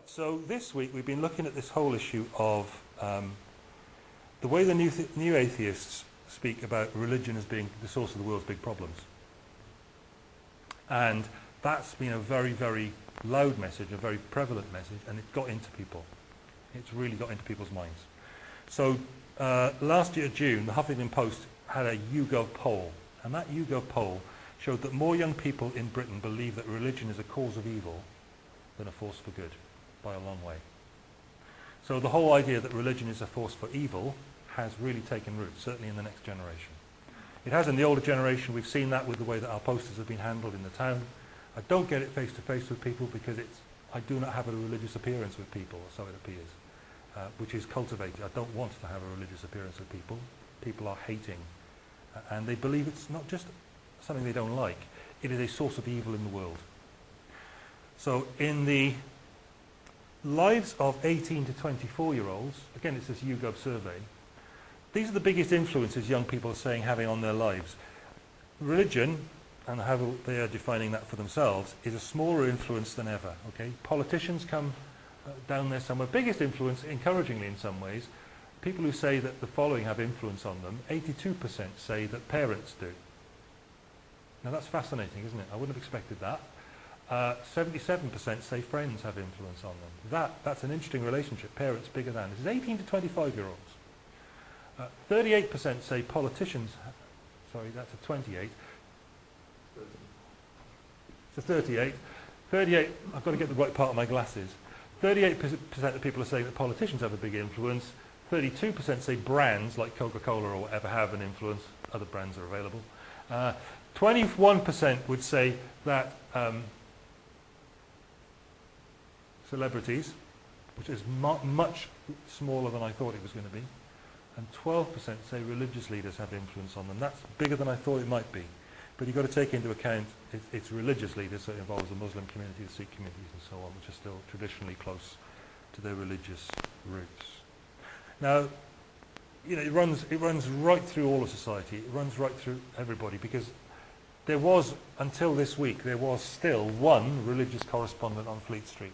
Right, so this week we've been looking at this whole issue of um, the way the new, th new atheists speak about religion as being the source of the world's big problems. And that's been a very, very loud message, a very prevalent message, and it got into people. It's really got into people's minds. So uh, last year, June, the Huffington Post had a YouGov poll, and that YouGov poll showed that more young people in Britain believe that religion is a cause of evil than a force for good, by a long way. So the whole idea that religion is a force for evil has really taken root, certainly in the next generation. It has in the older generation, we've seen that with the way that our posters have been handled in the town. I don't get it face to face with people because it's, I do not have a religious appearance with people, so it appears, uh, which is cultivated. I don't want to have a religious appearance with people. People are hating, uh, and they believe it's not just something they don't like, it is a source of evil in the world. So in the lives of 18 to 24 year olds, again it's this YouGov survey, these are the biggest influences young people are saying having on their lives. Religion, and how they are defining that for themselves, is a smaller influence than ever. Okay, Politicians come uh, down there somewhere. Biggest influence, encouragingly in some ways, people who say that the following have influence on them, 82% say that parents do. Now that's fascinating, isn't it? I wouldn't have expected that. 77% uh, say friends have influence on them. That, that's an interesting relationship, parents bigger than. This is 18 to 25 year olds. 38% uh, say politicians, sorry, that's a 28. It's a 38. 38, I've got to get the right part of my glasses. 38% of people are saying that politicians have a big influence. 32% say brands like Coca-Cola or whatever have an influence. Other brands are available. 21% uh, would say that um, celebrities, which is mu much smaller than I thought it was going to be, and 12% say religious leaders have influence on them. That's bigger than I thought it might be. But you've got to take into account it, it's religious leaders, so it involves the Muslim community, the Sikh communities and so on, which are still traditionally close to their religious roots. Now, you know, it runs, it runs right through all of society. It runs right through everybody because there was, until this week, there was still one religious correspondent on Fleet Street.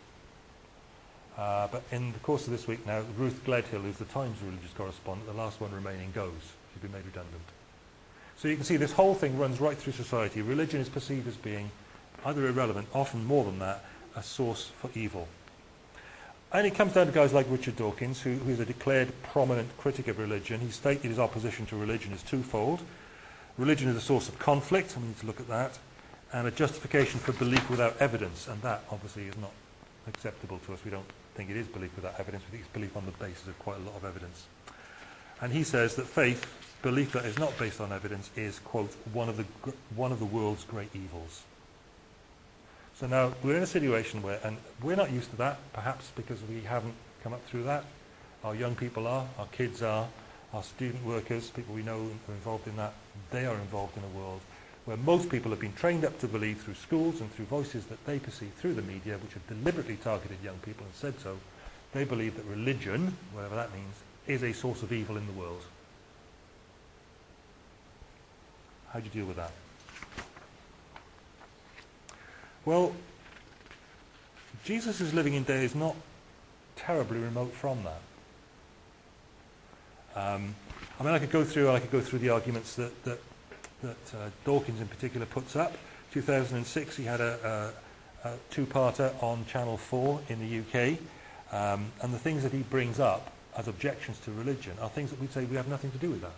Uh, but in the course of this week now, Ruth Gledhill, who's the Times religious correspondent, the last one remaining, goes. She's been made redundant. So you can see this whole thing runs right through society. Religion is perceived as being either irrelevant, often more than that, a source for evil. And it comes down to guys like Richard Dawkins, who, who is a declared prominent critic of religion. He stated his opposition to religion is twofold. Religion is a source of conflict, and we need to look at that, and a justification for belief without evidence, and that obviously is not acceptable to us. We don't think it is belief without evidence. We think it's belief on the basis of quite a lot of evidence. And he says that faith, belief that is not based on evidence, is, quote, one of the, one of the world's great evils. So now we're in a situation where, and we're not used to that, perhaps because we haven't come up through that. Our young people are, our kids are, our student workers, people we know are involved in that, they are involved in a world where most people have been trained up to believe through schools and through voices that they perceive through the media, which have deliberately targeted young people and said so, they believe that religion, whatever that means, is a source of evil in the world. How do you deal with that? Well, Jesus' is living in days not terribly remote from that. Um, I mean, I could go through, I could go through the arguments that, that that uh, Dawkins in particular puts up. 2006 he had a, a, a two-parter on Channel 4 in the UK um, and the things that he brings up as objections to religion are things that we say we have nothing to do with that.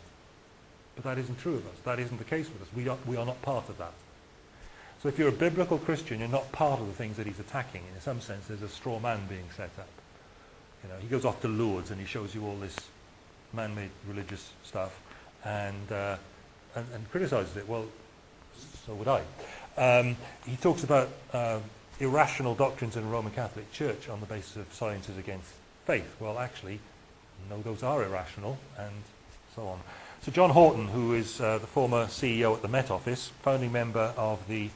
But that isn't true of us. That isn't the case with us. We are, we are not part of that. So if you're a biblical Christian, you're not part of the things that he's attacking. In some sense, there's a straw man being set up. You know, he goes off to Lourdes and he shows you all this man-made religious stuff. And uh, and, and criticises it. Well, so would I. Um, he talks about uh, irrational doctrines in the Roman Catholic Church on the basis of sciences against faith. Well, actually, no, those are irrational, and so on. So John Houghton, who is uh, the former CEO at the Met Office, founding member of the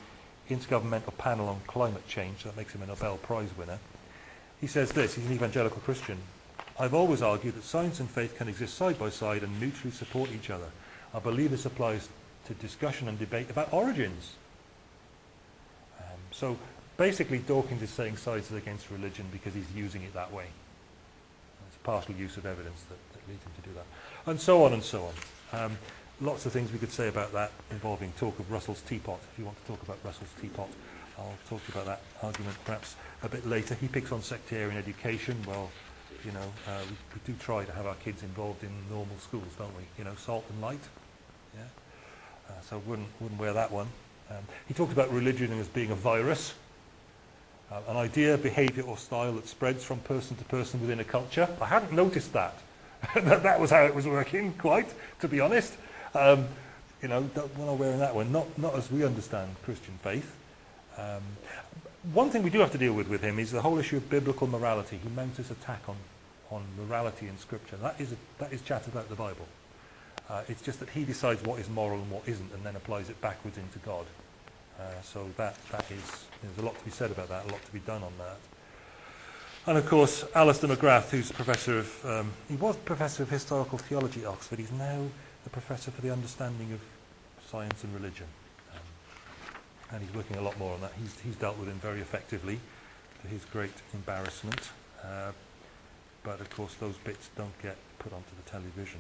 Intergovernmental Panel on Climate Change, that makes him a Nobel Prize winner, he says this, he's an evangelical Christian. I've always argued that science and faith can exist side by side and mutually support each other. I believe this applies to discussion and debate about origins. Um, so basically Dawkins is saying science is against religion because he's using it that way. It's a partial use of evidence that, that leads him to do that. And so on and so on. Um, lots of things we could say about that involving talk of Russell's teapot. If you want to talk about Russell's teapot, I'll talk to you about that argument perhaps a bit later. He picks on sectarian education. Well, you know, uh, we, we do try to have our kids involved in normal schools, don't we? You know, salt and light. Yeah. Uh, so wouldn't wouldn't wear that one. Um, he talked about religion as being a virus, uh, an idea, behaviour or style that spreads from person to person within a culture. I hadn't noticed that. that, that was how it was working, quite, to be honest. Um, you know, we're not wearing that one, not, not as we understand Christian faith. Um, one thing we do have to deal with with him is the whole issue of biblical morality. He mounts this attack on, on morality in Scripture. That is, a, that is chat about the Bible. Uh, it's just that he decides what is moral and what isn't and then applies it backwards into God. Uh, so that, that is, there's a lot to be said about that, a lot to be done on that. And of course, Alister McGrath, who's professor of, um, he was professor of historical theology at Oxford. He's now the professor for the understanding of science and religion. Um, and he's working a lot more on that. He's, he's dealt with him very effectively, to his great embarrassment. Uh, but of course, those bits don't get put onto the television.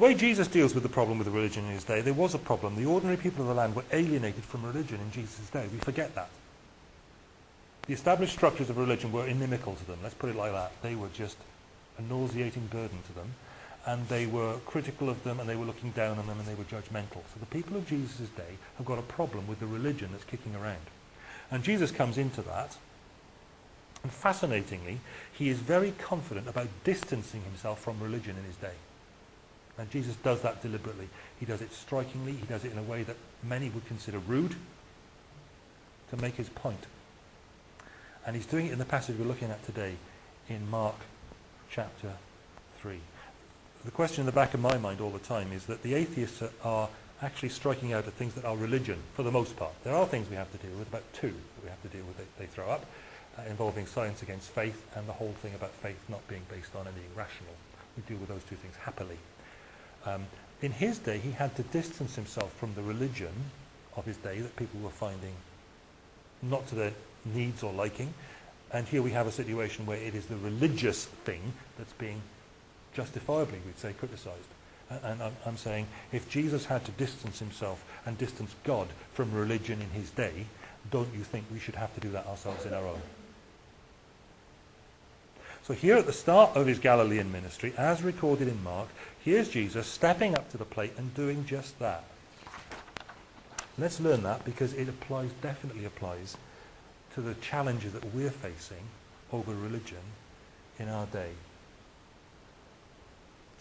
The way Jesus deals with the problem with the religion in his day, there was a problem. The ordinary people of the land were alienated from religion in Jesus' day. We forget that. The established structures of religion were inimical to them. Let's put it like that. They were just a nauseating burden to them. And they were critical of them and they were looking down on them and they were judgmental. So the people of Jesus' day have got a problem with the religion that's kicking around. And Jesus comes into that. And fascinatingly, he is very confident about distancing himself from religion in his day. And Jesus does that deliberately. He does it strikingly. He does it in a way that many would consider rude to make his point. And he's doing it in the passage we're looking at today in Mark chapter 3. The question in the back of my mind all the time is that the atheists are actually striking out at things that are religion for the most part. There are things we have to deal with, about two that we have to deal with they, they throw up, uh, involving science against faith and the whole thing about faith not being based on anything rational. We deal with those two things happily. Um, in his day, he had to distance himself from the religion of his day that people were finding not to their needs or liking. And here we have a situation where it is the religious thing that's being justifiably, we'd say, criticized. And I'm, I'm saying if Jesus had to distance himself and distance God from religion in his day, don't you think we should have to do that ourselves in our own? So here at the start of his Galilean ministry, as recorded in Mark, here's Jesus stepping up to the plate and doing just that. Let's learn that because it applies, definitely applies to the challenges that we're facing over religion in our day.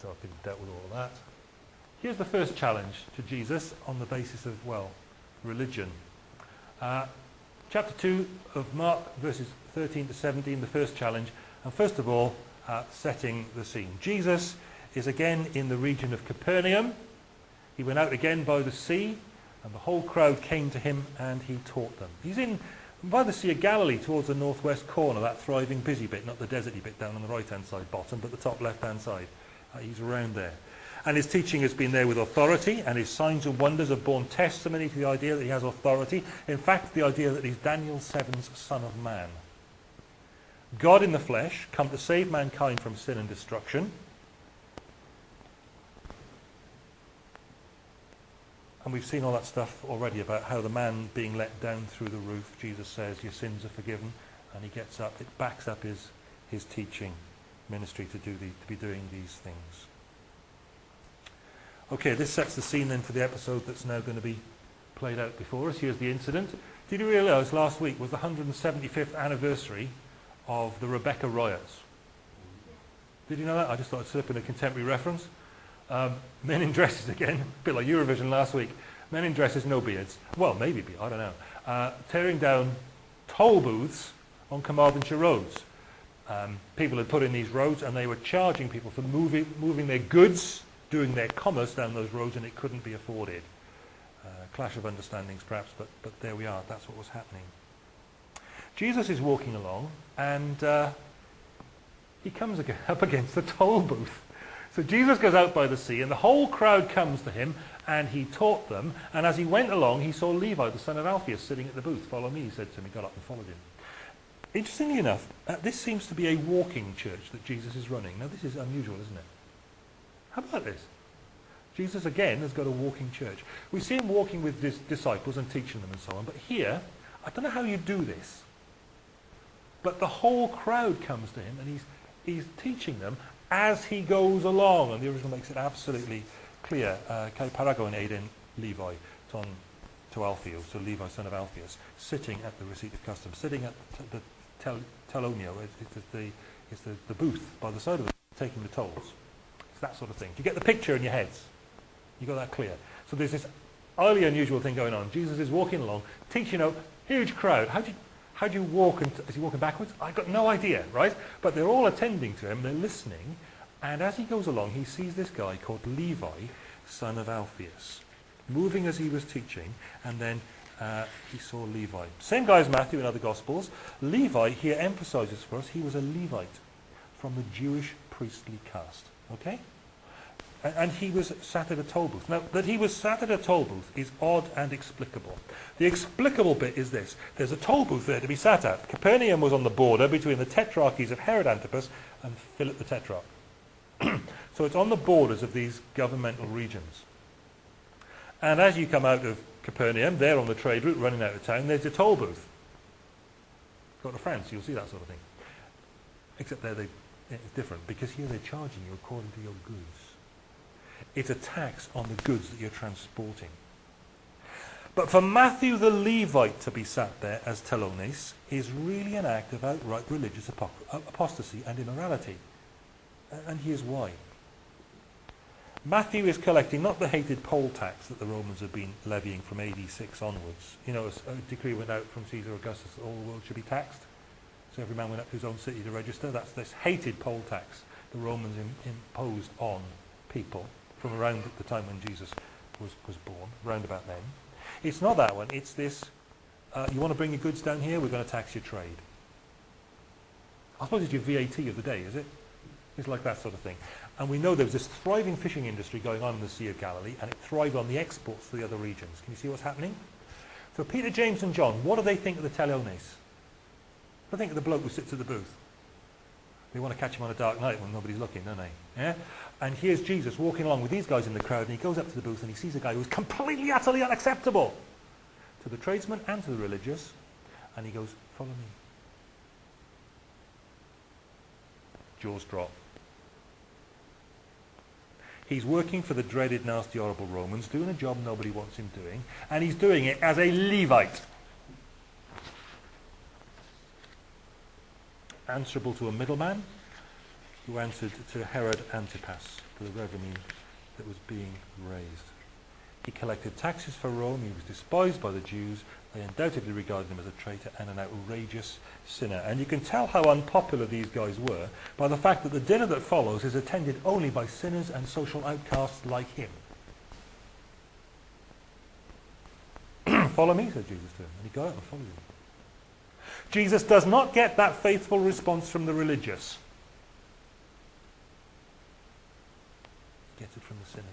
So I've been dealt with all that. Here's the first challenge to Jesus on the basis of, well, religion. Uh, chapter 2 of Mark, verses 13 to 17, the first challenge. And first of all, uh, setting the scene. Jesus is again in the region of Capernaum. He went out again by the sea, and the whole crowd came to him, and he taught them. He's in by the Sea of Galilee towards the northwest corner, that thriving busy bit, not the deserty bit down on the right-hand side bottom, but the top left-hand side. Uh, he's around there. And his teaching has been there with authority, and his signs and wonders have borne testimony to the idea that he has authority. In fact, the idea that he's Daniel 7's Son of Man. God in the flesh, come to save mankind from sin and destruction. And we've seen all that stuff already about how the man being let down through the roof, Jesus says, your sins are forgiven. And he gets up. It backs up his, his teaching ministry to, do the, to be doing these things. Okay, this sets the scene then for the episode that's now going to be played out before us. Here's the incident. Did you realise last week was the 175th anniversary of the Rebecca riots. Did you know that? I just thought I'd slip in a contemporary reference. Um, men in dresses again, a bit like Eurovision last week. Men in dresses, no beards. Well, maybe beard, I don't know. Uh, tearing down toll booths on Carmarthenshire roads. Um, people had put in these roads and they were charging people for moving, moving their goods, doing their commerce down those roads and it couldn't be afforded. Uh, clash of understandings perhaps, but, but there we are. That's what was happening. Jesus is walking along and uh, he comes up against the toll booth. So Jesus goes out by the sea, and the whole crowd comes to him, and he taught them. And as he went along, he saw Levi, the son of Alphaeus, sitting at the booth. Follow me, he said to him. He got up and followed him. Interestingly enough, uh, this seems to be a walking church that Jesus is running. Now, this is unusual, isn't it? How about this? Jesus, again, has got a walking church. We see him walking with his disciples and teaching them and so on. But here, I don't know how you do this. But the whole crowd comes to him and he's, he's teaching them as he goes along. And the original makes it absolutely clear. Uh, Kai Paragon Aiden Levi, ton to Alpheus, so Levi son of Alpheus, sitting at the receipt of custom, sitting at the tel telonio, it's, the, it's the, the booth by the side of it, taking the tolls. It's that sort of thing. Do you get the picture in your heads? You got that clear? So there's this highly unusual thing going on. Jesus is walking along, teaching a huge crowd. How do you, How do you walk and is he walking backwards? I've got no idea, right? But they're all attending to him, they're listening, and as he goes along, he sees this guy called Levi, son of Alphaeus, moving as he was teaching, and then uh, he saw Levi. Same guy as Matthew in other Gospels. Levi here emphasizes for us he was a Levite from the Jewish priestly caste. Okay? And he was sat at a toll booth. Now, that he was sat at a toll booth is odd and explicable. The explicable bit is this. There's a toll booth there to be sat at. Capernaum was on the border between the tetrarchies of Herod Antipas and Philip the Tetrarch. so it's on the borders of these governmental regions. And as you come out of Capernaum, there on the trade route running out of town, there's a toll booth. Go to France, you'll see that sort of thing. Except there they, it's different, because here they're charging you according to your goods. It's a tax on the goods that you're transporting. But for Matthew the Levite to be sat there as telones is really an act of outright religious uh, apostasy and immorality. And here's why. Matthew is collecting not the hated poll tax that the Romans have been levying from AD 6 onwards. You know, a decree went out from Caesar Augustus that all the world should be taxed. So every man went up to his own city to register. That's this hated poll tax the Romans in, imposed on people from around the time when Jesus was, was born, round about then. It's not that one. It's this, uh, you want to bring your goods down here, we're going to tax your trade. I suppose it's your VAT of the day, is it? It's like that sort of thing. And we know there was this thriving fishing industry going on in the Sea of Galilee, and it thrived on the exports to the other regions. Can you see what's happening? So Peter, James, and John, what do they think of the telones? They think of the bloke who sits at the booth. They want to catch him on a dark night when nobody's looking, don't they? Yeah? And here's Jesus walking along with these guys in the crowd, and he goes up to the booth and he sees a guy who's completely, utterly unacceptable to the tradesmen and to the religious, and he goes, follow me. Jaws drop. He's working for the dreaded, nasty, horrible Romans, doing a job nobody wants him doing, and he's doing it as a Levite. Answerable to a middleman, who answered to Herod Antipas for the revenue that was being raised. He collected taxes for Rome. He was despised by the Jews. They undoubtedly regarded him as a traitor and an outrageous sinner. And you can tell how unpopular these guys were by the fact that the dinner that follows is attended only by sinners and social outcasts like him. Follow me, said Jesus to him. And he got up and followed him. Jesus does not get that faithful response from the religious. Gets it from the sinners.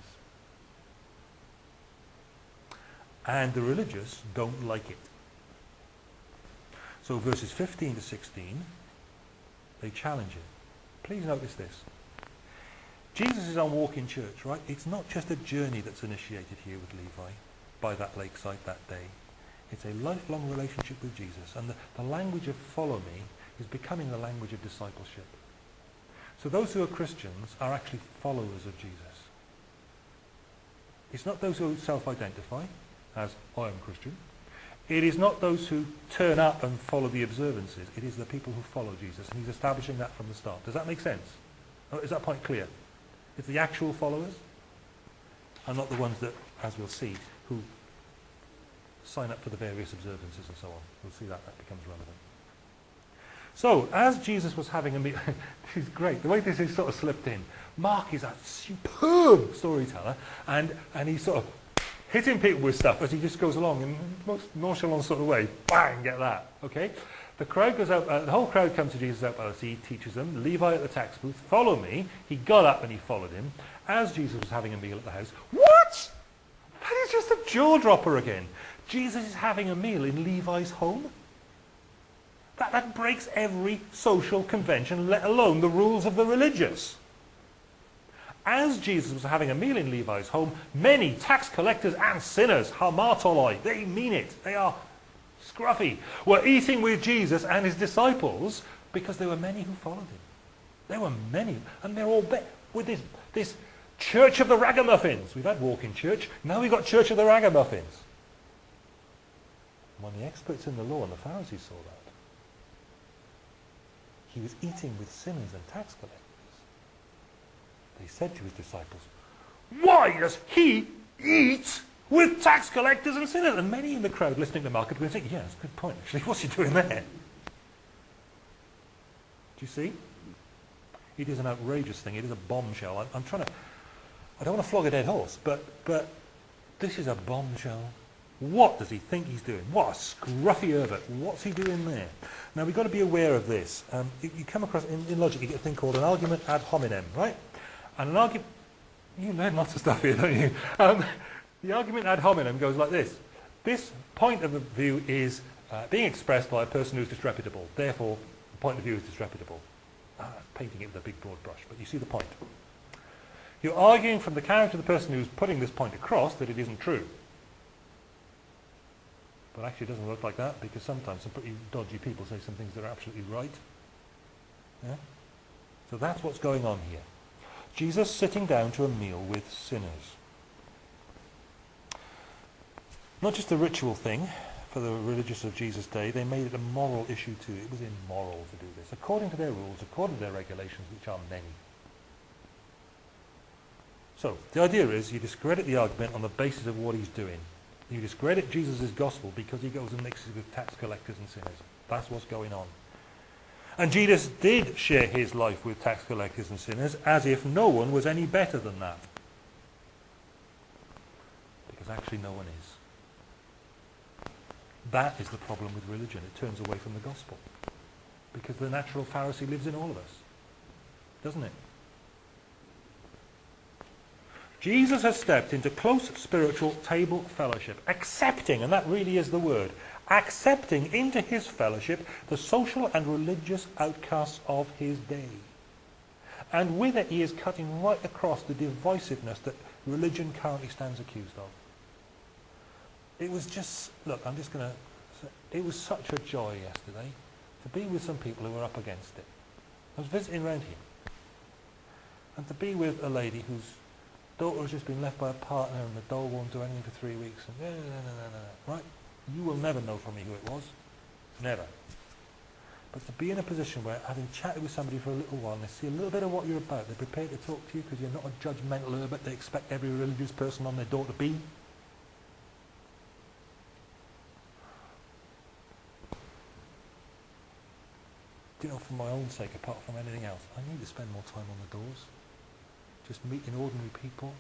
And the religious don't like it. So verses 15 to 16, they challenge it. Please notice this. Jesus is on walking church, right? It's not just a journey that's initiated here with Levi by that lakeside that day. It's a lifelong relationship with Jesus. And the, the language of follow me is becoming the language of discipleship. So those who are Christians are actually followers of Jesus. It's not those who self-identify as I am Christian. It is not those who turn up and follow the observances. It is the people who follow Jesus. And he's establishing that from the start. Does that make sense? Oh, is that point clear? It's the actual followers and not the ones that, as we'll see, who sign up for the various observances and so on. We'll see that that becomes relevant. So, as Jesus was having a meal, this is great, the way this is sort of slipped in. Mark is a superb storyteller, and, and he's sort of hitting people with stuff as he just goes along in the most nonchalant sort of way. Bang, get that. Okay? The crowd goes out, uh, the whole crowd comes to Jesus out by the sea, teaches them. Levi at the tax booth, follow me. He got up and he followed him. As Jesus was having a meal at the house, what? That is just a jaw dropper again. Jesus is having a meal in Levi's home? That, that breaks every social convention, let alone the rules of the religious. As Jesus was having a meal in Levi's home, many tax collectors and sinners, hamartoloi, they mean it, they are scruffy, were eating with Jesus and his disciples because there were many who followed him. There were many, and they're all with this, this church of the ragamuffins. We've had walking church, now we've got church of the ragamuffins. When the experts in the law and the Pharisees saw that, he was eating with sinners and tax collectors. They said to his disciples, Why does he eat with tax collectors and sinners? And many in the crowd listening to Mark were thinking, Yeah, that's a good point, actually. What's he doing there? Do you see? It is an outrageous thing. It is a bombshell. I'm, I'm trying to. I don't want to flog a dead horse, but, but this is a bombshell. What does he think he's doing? What a scruffy Herbert. What's he doing there? Now, we've got to be aware of this. Um, you, you, come across, in, in, logic, you get a thing called an argument ad hominem, right? And an argument, you learn lots of stuff here, don't you? Um, the argument ad hominem goes like this. This point of view is uh, being expressed by a person who's disreputable. Therefore, the point of view is disreputable. Ah, painting it with a big broad brush, but you see the point. You're arguing from the character of the person who's putting this point across that it isn't true. But actually it doesn't work like that because sometimes some pretty dodgy people say some things that are absolutely right. Yeah? So that's what's going on here. Jesus sitting down to a meal with sinners. Not just a ritual thing for the religious of Jesus' day, they made it a moral issue too. It was immoral to do this, according to their rules, according to their regulations, which are many. So, the idea is you discredit the argument on the basis of what he's doing. You discredit Jesus' gospel because he goes and mixes with tax collectors and sinners. That's what's going on. And Jesus did share his life with tax collectors and sinners as if no one was any better than that. Because actually no one is. That is the problem with religion. It turns away from the gospel. Because the natural Pharisee lives in all of us. Doesn't it? Jesus has stepped into close spiritual table fellowship, accepting, and that really is the word, accepting into his fellowship the social and religious outcasts of his day. And with it, he is cutting right across the divisiveness that religion currently stands accused of. It was just, look, I'm just going to, it was such a joy yesterday to be with some people who were up against it. I was visiting around here. And to be with a lady who's daughter has just been left by a partner and the dog won't do anything for three weeks. And no, no, no, no, no. Right? You will never know from me who it was. Never. But to be in a position where, having chatted with somebody for a little while, they see a little bit of what you're about, they're prepared to talk to you because you're not a judgmental herbert they expect every religious person on their door to be. You know, for my own sake, apart from anything else, I need to spend more time on the doors just meeting ordinary people.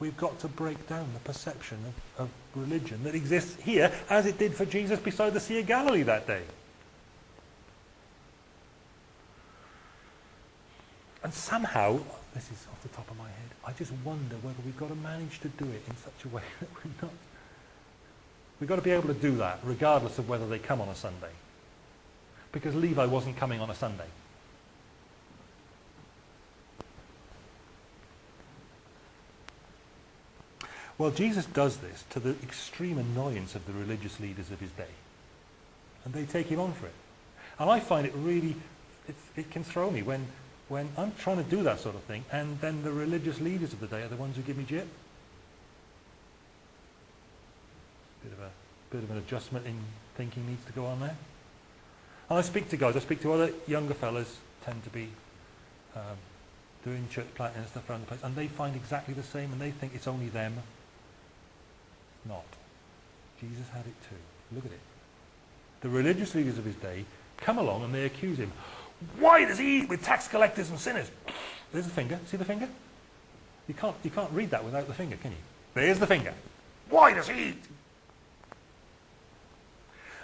We've got to break down the perception of, of religion that exists here as it did for Jesus beside the Sea of Galilee that day. And somehow, this is off the top of my head, I just wonder whether we've got to manage to do it in such a way that we're not. We've got to be able to do that regardless of whether they come on a Sunday. Because Levi wasn't coming on a Sunday. Well, Jesus does this to the extreme annoyance of the religious leaders of his day. And they take him on for it. And I find it really, it, it can throw me when, when I'm trying to do that sort of thing, and then the religious leaders of the day are the ones who give me jip. Bit of a bit of an adjustment in thinking needs to go on there. And I speak to guys, I speak to other younger fellas, tend to be um, doing church planting and stuff around the place, and they find exactly the same, and they think it's only them not. Jesus had it too. Look at it. The religious leaders of his day come along and they accuse him. Why does he eat with tax collectors and sinners? There's the finger. See the finger? You can't, you can't read that without the finger, can you? There's the finger. Why does he eat?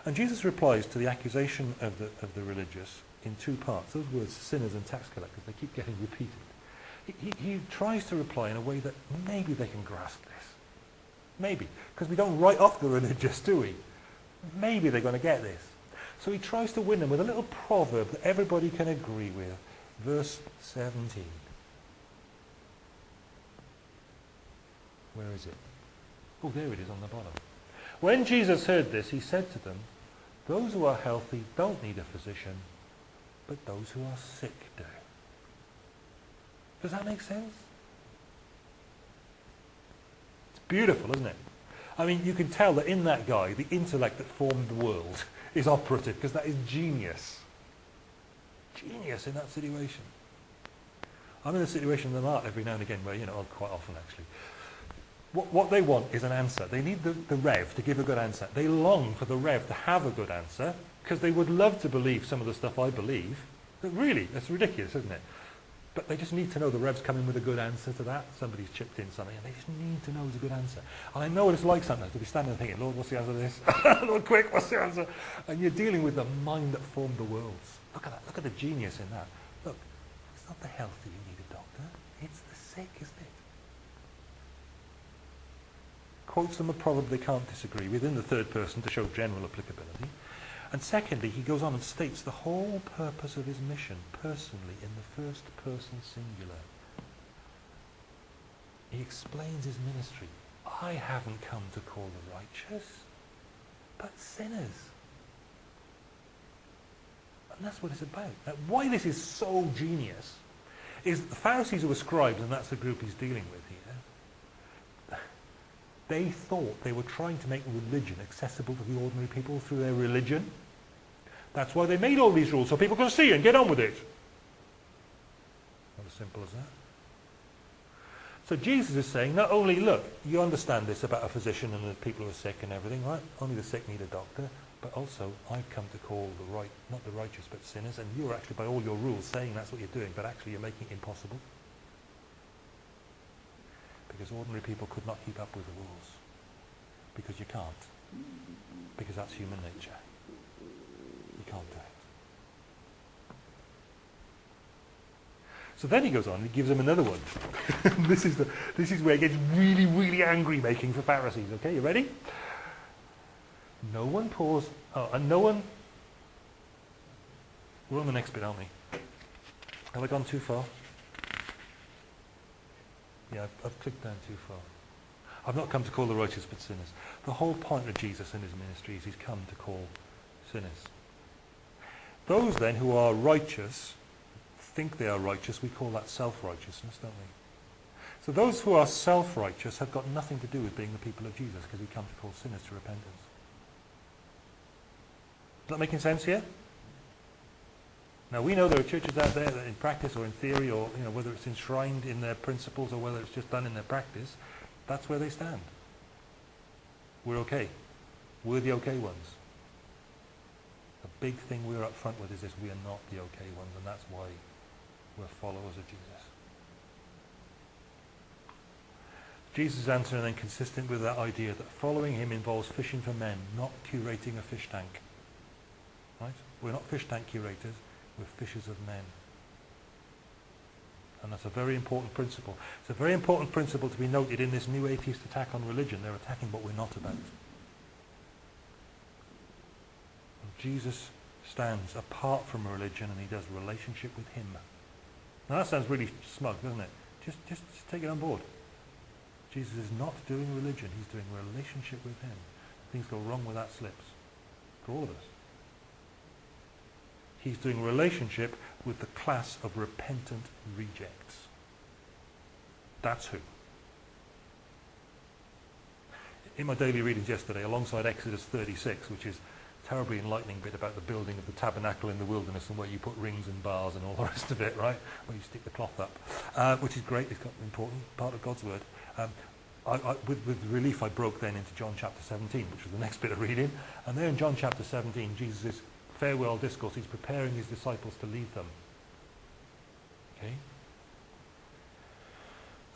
And Jesus replies to the accusation of the, of the religious in two parts. Those words, sinners and tax collectors, they keep getting repeated. He, he, he tries to reply in a way that maybe they can grasp. Maybe. Because we don't write off the religious, do we? Maybe they're going to get this. So he tries to win them with a little proverb that everybody can agree with. Verse 17. Where is it? Oh, there it is on the bottom. When Jesus heard this, he said to them, Those who are healthy don't need a physician, but those who are sick do. Does that make sense? Beautiful, isn't it? I mean, you can tell that in that guy, the intellect that formed the world is operative, because that is genius. Genius in that situation. I'm in a situation in the art every now and again where, you know, quite often actually, what, what they want is an answer. They need the, the Rev to give a good answer. They long for the Rev to have a good answer because they would love to believe some of the stuff I believe. But really, that's ridiculous, isn't it? But they just need to know the Rev's coming with a good answer to that. Somebody's chipped in something, and they just need to know it's a good answer. And I know what it's like sometimes to be standing there thinking, Lord, what's the answer to this? Lord, quick, what's the answer? And you're dealing with the mind that formed the worlds. Look at that. Look at the genius in that. Look, it's not the healthy you need a doctor. It's the sick, isn't it? quotes them and probably can't disagree with in the third person to show general applicability. And secondly, he goes on and states the whole purpose of his mission personally in the first person singular. He explains his ministry. I haven't come to call the righteous, but sinners. And that's what it's about. Now, why this is so genius is the Pharisees who were scribes, and that's the group he's dealing with they thought they were trying to make religion accessible to the ordinary people through their religion. That's why they made all these rules, so people can see and get on with it. Not as simple as that. So Jesus is saying, not only, look, you understand this about a physician and the people who are sick and everything, right? Only the sick need a doctor. But also, I've come to call the right, not the righteous, but sinners. And you're actually, by all your rules, saying that's what you're doing, but actually you're making it impossible because ordinary people could not keep up with the rules. Because you can't. Because that's human nature. You can't do it. So then he goes on, he gives them another one. this, is the, this is where it gets really, really angry making for Pharisees. Okay, you ready? No one pours, oh, and no one, we're on the next bit, aren't we? Have I gone too far? Yeah, I've, I've clicked down too far. I've not come to call the righteous but sinners. The whole point of Jesus in his ministry is he's come to call sinners. Those then who are righteous, think they are righteous, we call that self-righteousness, don't we? So those who are self-righteous have got nothing to do with being the people of Jesus because he comes to call sinners to repentance. Is that making sense here? Now we know there are churches out there that in practice or in theory or you know whether it's enshrined in their principles or whether it's just done in their practice, that's where they stand. We're okay. We're the okay ones. The big thing we're up front with is this, we are not the okay ones, and that's why we're followers of Jesus. Jesus' answer and then consistent with that idea that following him involves fishing for men, not curating a fish tank. Right? We're not fish tank curators. We're fishers of men. And that's a very important principle. It's a very important principle to be noted in this new atheist attack on religion. They're attacking what we're not about. And Jesus stands apart from religion and he does relationship with him. Now that sounds really smug, doesn't it? Just, just, just take it on board. Jesus is not doing religion. He's doing relationship with him. Things go wrong with that slips. For all of us. He's doing relationship with the class of repentant rejects. That's who. In my daily readings yesterday, alongside Exodus 36, which is a terribly enlightening bit about the building of the tabernacle in the wilderness and where you put rings and bars and all the rest of it, right? Where you stick the cloth up, uh, which is great. It's an important part of God's word. Um, I, I, with, with relief, I broke then into John chapter 17, which was the next bit of reading. And there in John chapter 17, Jesus is farewell discourse, he's preparing his disciples to leave them. Okay?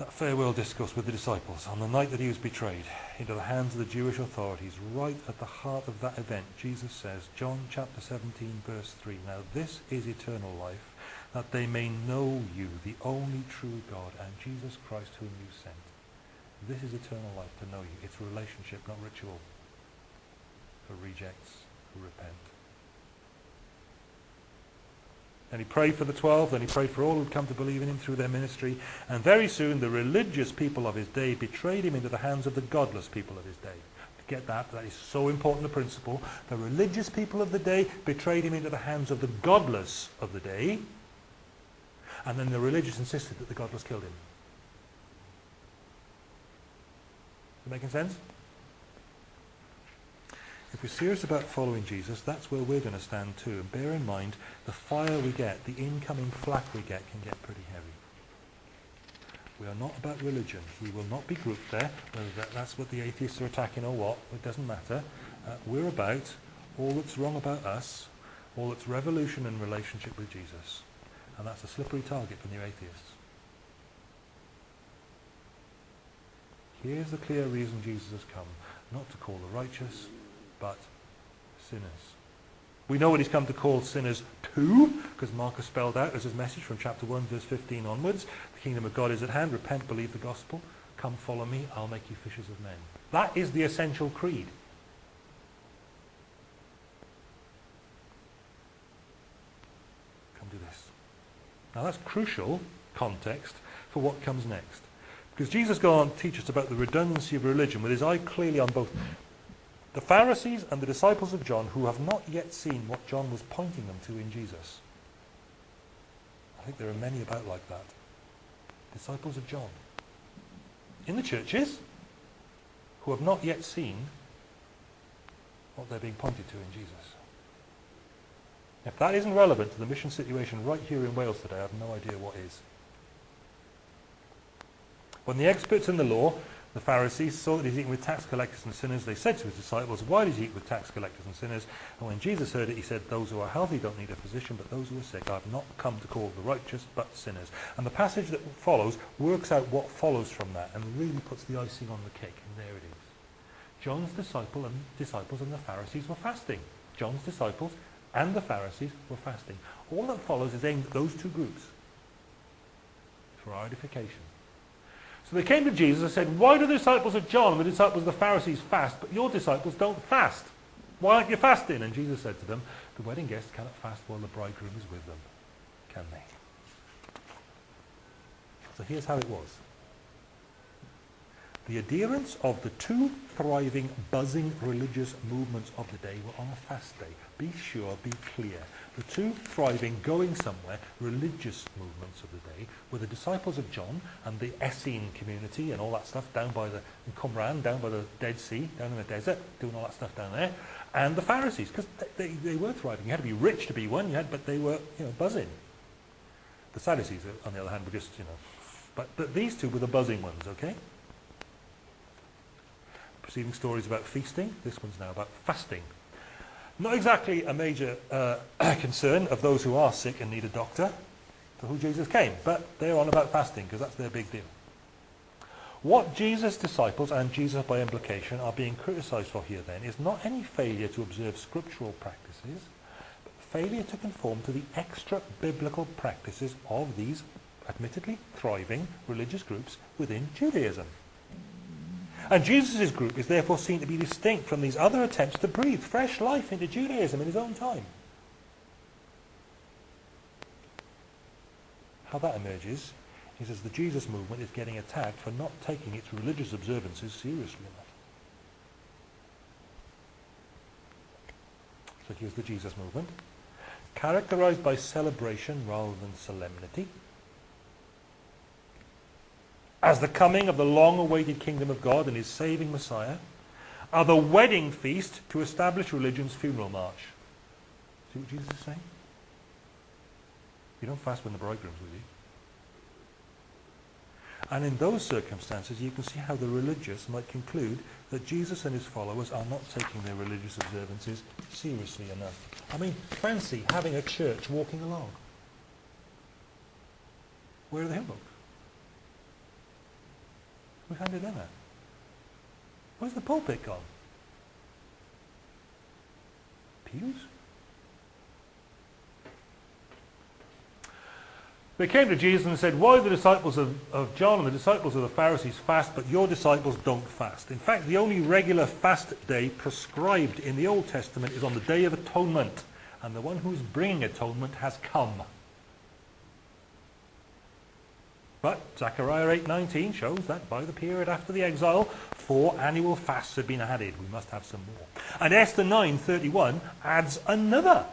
that farewell discourse with the disciples on the night that he was betrayed into the hands of the Jewish authorities, right at the heart of that event, Jesus says, John chapter 17, verse 3, Now this is eternal life, that they may know you, the only true God, and Jesus Christ whom you sent. This is eternal life, to know you. It's relationship, not ritual. For rejects who repent. And he prayed for the twelve, then he prayed for all who'd come to believe in him through their ministry. And very soon the religious people of his day betrayed him into the hands of the godless people of his day. Get that, that is so important a principle. The religious people of the day betrayed him into the hands of the godless of the day. And then the religious insisted that the godless killed him. Is it making sense? If we're serious about following Jesus, that's where we're going to stand too. And bear in mind, the fire we get, the incoming flak we get, can get pretty heavy. We are not about religion. We will not be grouped there, whether that, that's what the atheists are attacking or what, it doesn't matter. Uh, we're about all that's wrong about us, all that's revolution in relationship with Jesus. And that's a slippery target for new atheists. Here's the clear reason Jesus has come, not to call the righteous, but sinners. We know what he's come to call sinners to, because Marcus spelled out as his message from chapter 1, verse 15 onwards. The kingdom of God is at hand. Repent, believe the gospel. Come follow me. I'll make you fishers of men. That is the essential creed. Come do this. Now that's crucial context for what comes next. Because Jesus goes on to teach us about the redundancy of religion with his eye clearly on both the Pharisees and the disciples of John who have not yet seen what John was pointing them to in Jesus. I think there are many about like that. Disciples of John. In the churches who have not yet seen what they're being pointed to in Jesus. If that isn't relevant to the mission situation right here in Wales today, I have no idea what is. When the experts in the law the Pharisees saw that he's eating with tax collectors and sinners. They said to his disciples, why does he eat with tax collectors and sinners? And when Jesus heard it, he said, those who are healthy don't need a physician, but those who are sick. I have not come to call the righteous, but sinners. And the passage that follows works out what follows from that and really puts the icing on the cake. And there it is. John's disciple and disciples and the Pharisees were fasting. John's disciples and the Pharisees were fasting. All that follows is aimed at those two groups for our edification. So they came to Jesus and said, why do the disciples of John and the disciples of the Pharisees fast, but your disciples don't fast? Why aren't you fasting? And Jesus said to them, the wedding guests cannot fast while the bridegroom is with them, can they? So here's how it was. The adherents of the two thriving, buzzing religious movements of the day were on a fast day. Be sure, be clear. The two thriving, going somewhere, religious movements of the day were the disciples of John and the Essene community and all that stuff down by the in Qumran, down by the Dead Sea, down in the desert, doing all that stuff down there, and the Pharisees, because they, they, they, were thriving. You had to be rich to be one, you had, but they were you know, buzzing. The Sadducees, on the other hand, were just, you know, but, but these two were the buzzing ones, okay? Preceding stories about feasting, this one's now about fasting. Not exactly a major uh, concern of those who are sick and need a doctor, for who Jesus came, but they're on about fasting because that's their big deal. What Jesus' disciples and Jesus by implication are being criticized for here then is not any failure to observe scriptural practices, but failure to conform to the extra biblical practices of these admittedly thriving religious groups within Judaism. And Jesus' group is therefore seen to be distinct from these other attempts to breathe fresh life into Judaism in his own time. How that emerges is as the Jesus movement is getting attacked for not taking its religious observances seriously enough. So here's the Jesus movement, characterized by celebration rather than solemnity, as the coming of the long-awaited kingdom of God and his saving Messiah, are the wedding feast to establish religion's funeral march. See what Jesus is saying? You don't fast when the bridegroom's with you. And in those circumstances, you can see how the religious might conclude that Jesus and his followers are not taking their religious observances seriously enough. I mean, fancy having a church walking along. Where are the hymn books? We've handed them out. Where's the pulpit gone? Pews? They came to Jesus and said, Why the disciples of, of John and the disciples of the Pharisees fast, but your disciples don't fast? In fact, the only regular fast day prescribed in the Old Testament is on the Day of Atonement, and the one who's bringing atonement has come. But Zechariah 8.19 shows that by the period after the exile, four annual fasts have been added. We must have some more. And Esther 9.31 adds another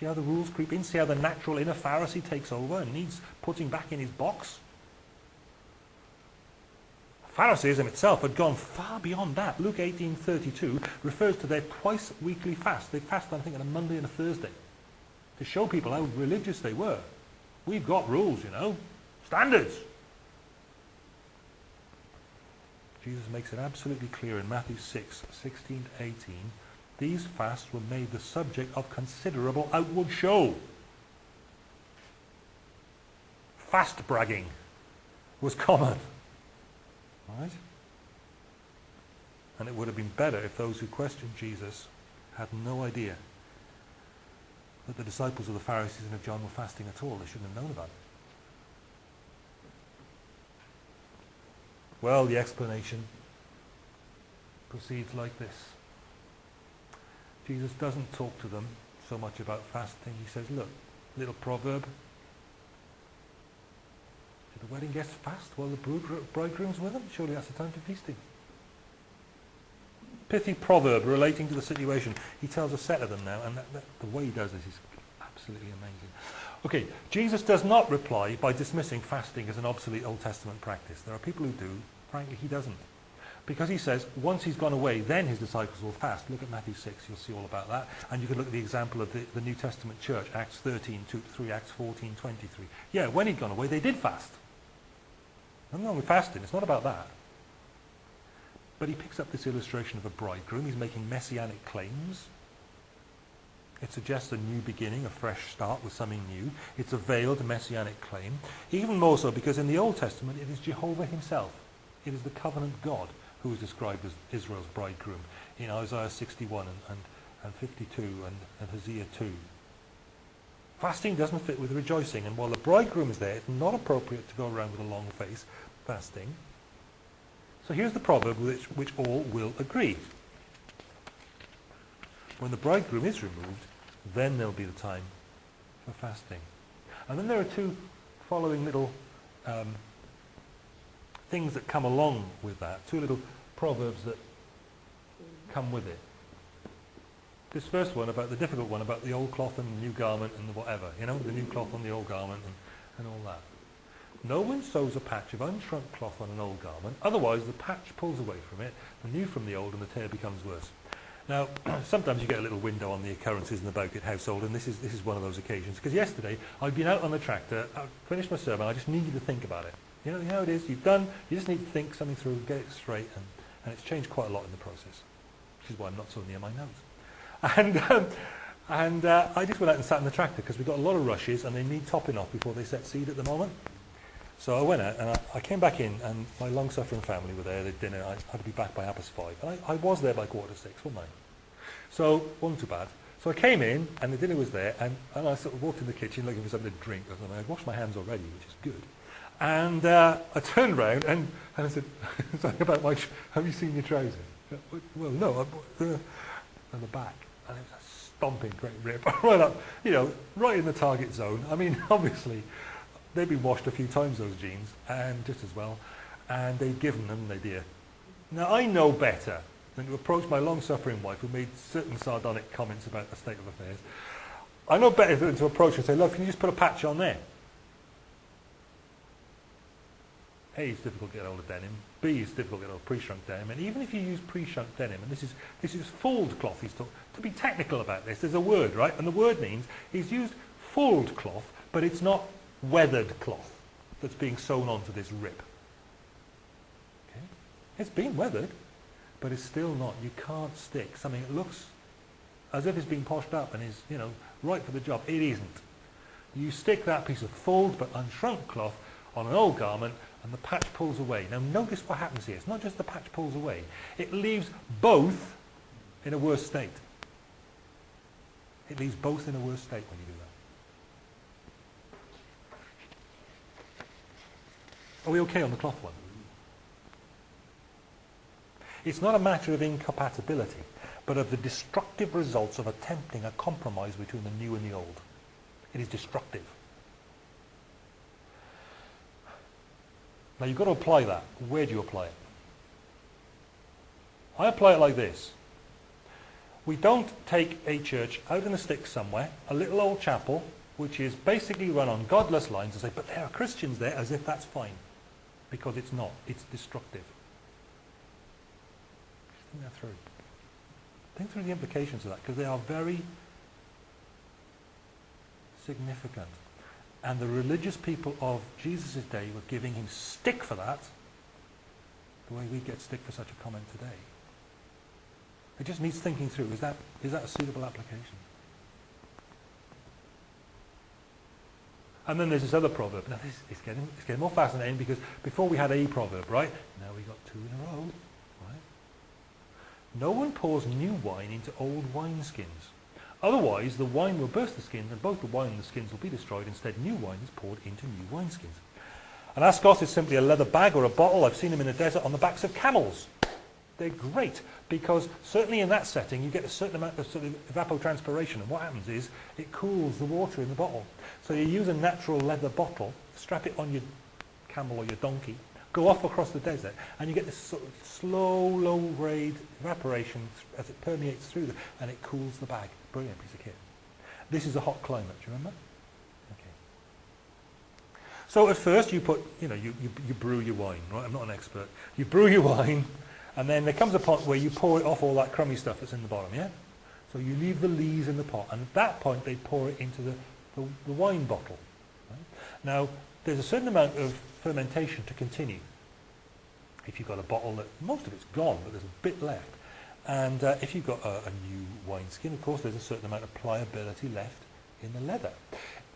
See how the rules creep in? See how the natural inner Pharisee takes over and needs putting back in his box? Pharisaism itself had gone far beyond that. Luke 18.32 refers to their twice weekly fast. They fast, I think, on a Monday and a Thursday to show people how religious they were. We've got rules, you know, standards. Jesus makes it absolutely clear in Matthew 6, 16 to 18 these fasts were made the subject of considerable outward show. Fast bragging was common. Right? And it would have been better if those who questioned Jesus had no idea that the disciples of the Pharisees and of John were fasting at all. They shouldn't have known about it. Well, the explanation proceeds like this. Jesus doesn't talk to them so much about fasting. He says, look, little proverb. Do the wedding guests fast while the bridegroom's with them? Surely that's the time for feasting. Pithy proverb relating to the situation. He tells a set of them now, and that, that, the way he does this is absolutely amazing. Okay, Jesus does not reply by dismissing fasting as an obsolete Old Testament practice. There are people who do. Frankly, he doesn't. Because he says, once he's gone away, then his disciples will fast. Look at Matthew 6, you'll see all about that. And you can look at the example of the, the New Testament church, Acts 13, 2 3, Acts 14, 23. Yeah, when he'd gone away, they did fast. Nothing wrong with fasting, it's not about that. But he picks up this illustration of a bridegroom. He's making messianic claims. It suggests a new beginning, a fresh start with something new. It's a veiled messianic claim. Even more so because in the Old Testament it is Jehovah himself. It is the covenant God who is described as Israel's bridegroom in Isaiah 61 and, and, and 52 and, and Hosea 2. Fasting doesn't fit with rejoicing, and while the bridegroom is there, it's not appropriate to go around with a long face fasting. So here's the proverb which, which all will agree. When the bridegroom is removed, then there'll be the time for fasting. And then there are two following little um, things that come along with that, two little proverbs that come with it. This first one about the difficult one about the old cloth and the new garment and the whatever, you know, the new cloth on the old garment and, and all that. No one sews a patch of unshrunk cloth on an old garment, otherwise the patch pulls away from it, the new from the old, and the tear becomes worse. Now, sometimes you get a little window on the occurrences in the Bowkett household, and this is, this is one of those occasions. Because yesterday, I'd been out on the tractor, I finished my sermon, I just needed to think about it. You know, you know how it is, you've done, you just need to think something through, get it straight, and, and it's changed quite a lot in the process, which is why I'm not so near my notes. And, um, and uh, I just went out and sat in the tractor because we've got a lot of rushes and they need topping off before they set seed at the moment. So I went out and I, I came back in and my long-suffering family were there, at dinner, I had to be back by half past five. And I, I was there by quarter to six, wasn't I? So, wasn't too bad. So I came in and the dinner was there and, and I sort of walked in the kitchen looking for something to drink or something. I'd washed my hands already, which is good. And uh, I turned around and, and I said, something about my, have you seen your trousers? Well, no, I, uh, on the back. And it was a stomping great rip. right up, you know, right in the target zone. I mean, obviously, they'd been washed a few times, those jeans, and just as well, and they'd given them, they dear. Now, I know better than to approach my long-suffering wife who made certain sardonic comments about the state of affairs. I know better than to approach her and say, look, can you just put a patch on there? A, it's difficult to get hold of denim. B, it's difficult to get hold of pre-shrunk denim. And even if you use pre-shrunk denim, and this is, this is fulled cloth, he's to be technical about this, there's a word, right? And the word means he's used fulled cloth, but it's not weathered cloth that's being sewn onto this rip. Okay? It's been weathered, but it's still not. You can't stick something that looks as if it's been poshed up and is, you know, right for the job. It isn't. You stick that piece of fulled but unshrunk cloth on an old garment and the patch pulls away. Now notice what happens here. It's not just the patch pulls away. It leaves both in a worse state. It leaves both in a worse state when you do that. Are we okay on the cloth one? It's not a matter of incompatibility, but of the destructive results of attempting a compromise between the new and the old. It is destructive. Now you've got to apply that. Where do you apply it? I apply it like this. We don't take a church out in the sticks somewhere, a little old chapel, which is basically run on godless lines and say, but there are Christians there, as if that's fine. Because it's not. It's destructive. Think that through. Think through the implications of that, because they are very significant. And the religious people of Jesus' day were giving him stick for that, the way we get stick for such a comment today. It just needs thinking through. Is that, is that a suitable application? And then there's this other proverb. Now this is getting, it's getting more fascinating because before we had a proverb, right? Now we got two in a row, right? No one pours new wine into old wineskins. Otherwise, the wine will burst the skins, and both the wine and the skins will be destroyed. Instead, new wine is poured into new wineskins. An askos is simply a leather bag or a bottle. I've seen them in the desert on the backs of camels. They're great because certainly in that setting you get a certain amount of, sort of evapotranspiration and what happens is it cools the water in the bottle. So you use a natural leather bottle, strap it on your camel or your donkey, go off across the desert and you get this sort of slow, low grade evaporation as it permeates through the, and it cools the bag. Brilliant piece of kit. This is a hot climate, do you remember? Okay. So at first you put, you know, you, you, you brew your wine, right? I'm not an expert. You brew your wine and then there comes a point where you pour it off all that crummy stuff that's in the bottom, yeah? So you leave the lees in the pot and at that point they pour it into the, the, the wine bottle. Right? Now there's a certain amount of fermentation to continue. If you've got a bottle that most of it's gone but there's a bit left, and uh, if you've got a, a new wineskin, of course, there's a certain amount of pliability left in the leather.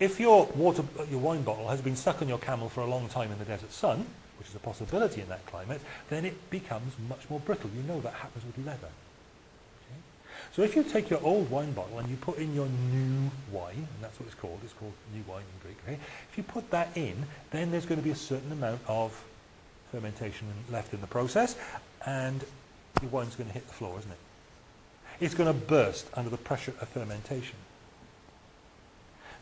If your, water, your wine bottle has been stuck on your camel for a long time in the desert sun, which is a possibility in that climate, then it becomes much more brittle. You know that happens with leather. Okay? So if you take your old wine bottle and you put in your new wine, and that's what it's called, it's called new wine in Greek, okay? if you put that in, then there's going to be a certain amount of fermentation left in the process, and your wine's going to hit the floor, isn't it? It's going to burst under the pressure of fermentation.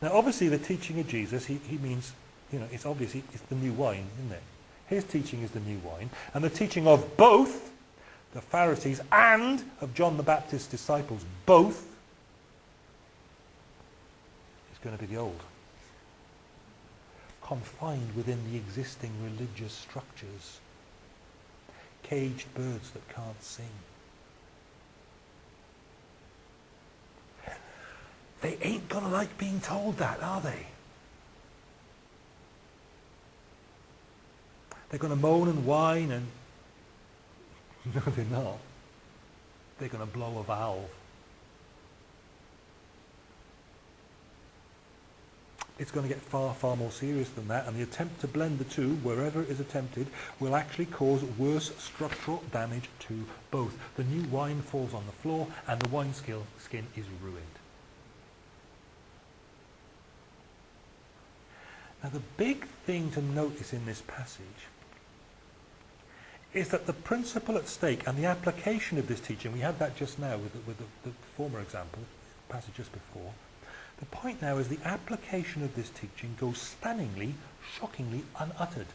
Now, obviously, the teaching of Jesus, he, he means, you know, it's obvious it's the new wine, isn't it? His teaching is the new wine. And the teaching of both the Pharisees and of John the Baptist's disciples, both, is going to be the old. Confined within the existing religious structures caged birds that can't sing. They ain't going to like being told that, are they? They're going to moan and whine and... No, they're not. They're going to blow a valve. it's going to get far, far more serious than that, and the attempt to blend the two, wherever it is attempted, will actually cause worse structural damage to both. The new wine falls on the floor, and the wine skin is ruined. Now the big thing to notice in this passage is that the principle at stake and the application of this teaching, we had that just now with the, with the, the former example, passage just before, the point now is the application of this teaching goes stunningly, shockingly unuttered.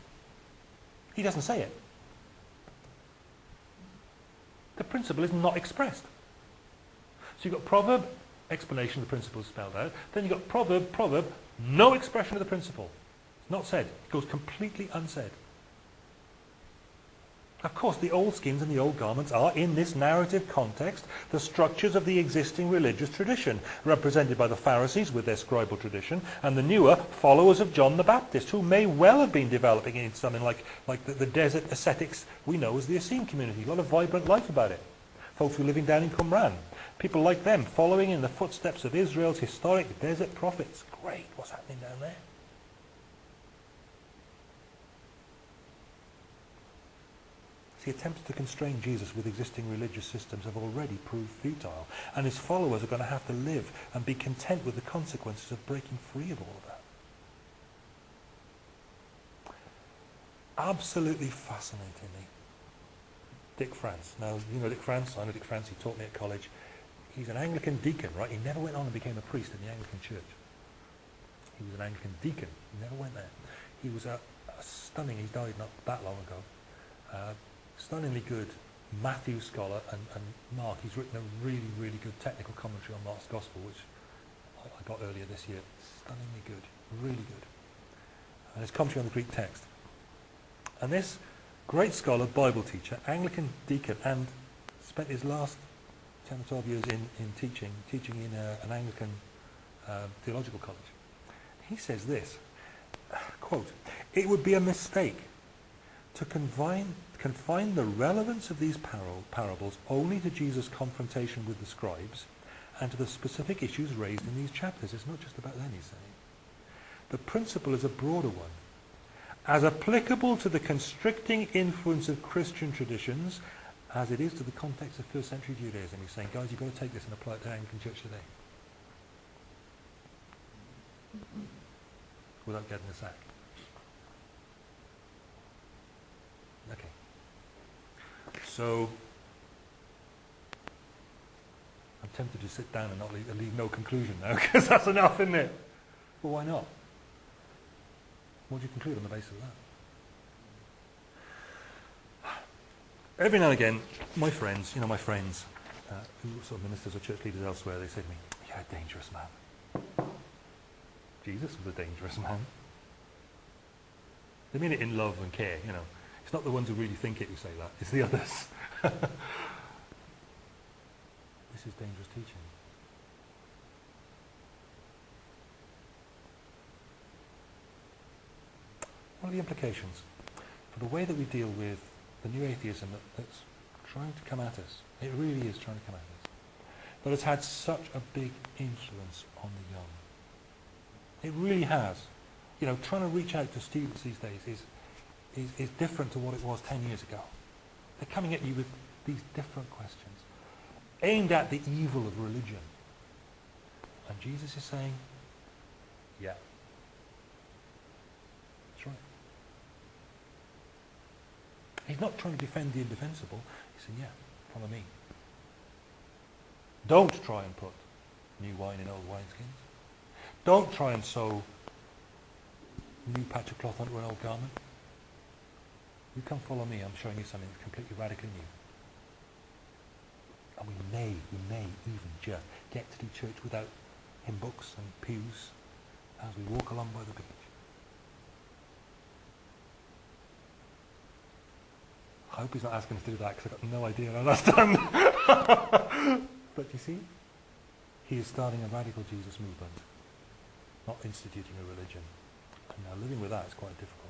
He doesn't say it. The principle is not expressed. So you've got proverb, explanation of the principle spelled out. Then you've got proverb, proverb, no expression of the principle. It's not said. It goes completely unsaid. Of course, the old skins and the old garments are, in this narrative context, the structures of the existing religious tradition, represented by the Pharisees with their scribal tradition, and the newer followers of John the Baptist, who may well have been developing into something like, like the, the desert ascetics we know as the Essene community. A lot of vibrant life about it. Folks who are living down in Qumran. People like them, following in the footsteps of Israel's historic desert prophets. Great, what's happening down there? The attempts to constrain Jesus with existing religious systems have already proved futile, and his followers are going to have to live and be content with the consequences of breaking free of all of that. Absolutely fascinatingly, Dick France. Now, you know Dick France, I know Dick France, he taught me at college. He's an Anglican deacon, right? He never went on and became a priest in the Anglican church. He was an Anglican deacon. He never went there. He was a, a stunning, he died not that long ago, uh, stunningly good Matthew scholar and, and Mark. He's written a really, really good technical commentary on Mark's Gospel, which I, I got earlier this year. Stunningly good, really good. And his commentary on the Greek text. And this great scholar, Bible teacher, Anglican deacon, and spent his last 10 or 12 years in, in teaching, teaching in a, an Anglican uh, theological college. He says this, quote, it would be a mistake to confine, confine the relevance of these parables only to Jesus' confrontation with the scribes and to the specific issues raised in these chapters. It's not just about them, he's saying. The principle is a broader one. As applicable to the constricting influence of Christian traditions as it is to the context of first century Judaism. He's saying, guys, you've got to take this and apply it to Anglican Church today. Without getting a sack. Okay. So, I'm tempted to sit down and not leave, leave no conclusion now, because that's enough, isn't it? Well, why not? What do you conclude on the basis of that? Every now and again, my friends, you know, my friends, uh, who sort of ministers or church leaders elsewhere, they say to me, you're a dangerous man. Jesus was a dangerous man. They mean it in love and care, you know. It's not the ones who really think it who say that, it's the others. this is dangerous teaching. What are the implications for the way that we deal with the new atheism that, that's trying to come at us? It really is trying to come at us. But it's had such a big influence on the young. It really has. You know, trying to reach out to students these days is, is, is different to what it was 10 years ago. They're coming at you with these different questions, aimed at the evil of religion. And Jesus is saying, yeah, that's right. He's not trying to defend the indefensible. He's saying, yeah, follow me. Don't try and put new wine in old wineskins. Don't try and sew new patch of cloth onto an old garment. You come follow me, I'm showing you something that's completely radically new. And we may, we may even just get to the church without hymn books and pews as we walk along by the beach. I hope he's not asking us to do that because I've got no idea how that's done. but you see, he is starting a radical Jesus movement, not instituting a religion. And now living with that is quite difficult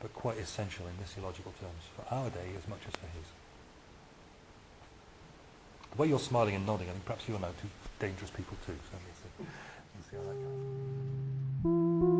but quite essential in missiological terms for our day as much as for his. The way you're smiling and nodding, I think perhaps you're now two dangerous people too. So let's see, let's see how that goes.